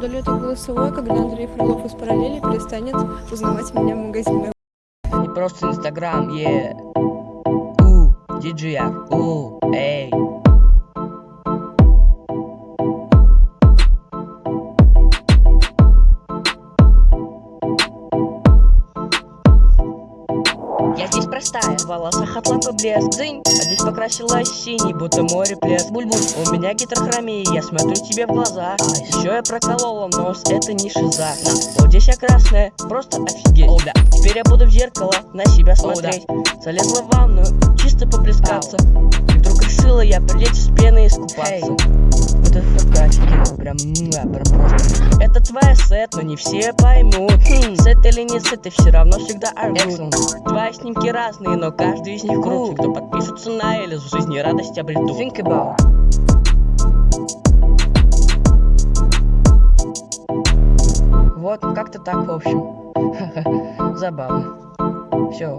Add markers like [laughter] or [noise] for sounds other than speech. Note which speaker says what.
Speaker 1: удалю это голосовое, когда Андрей Фролов из параллели перестанет узнавать меня в магазинах.
Speaker 2: Не просто Инстаграм, е. У, диджея, у, эй. Я здесь простая, в волосах от лампы блеск. Дзынь, а здесь покрасилась синий, будто море плеск. Буль-буль, у меня гидрохромия, я смотрю тебе в глаза. А Еще я проколола нос, это не шиза. На, вот здесь я красная, просто офигеть. О, да. Теперь я буду в зеркало на себя смотреть О, да. Залезла в ванную, чисто поплескаться. И вдруг решила я прилечь с пеной искупаться. Hey. Это фрукатики, прям, прям просто. Это твоя сет, но не все поймут. Хм, Сет или не сет, ты все равно всегда орут. Твои снимки разные, но каждый из них круче Кто подпишется на Элис, в жизни радость обретут. Think about Вот, как-то так, в общем. [laughs] Забавно. Все.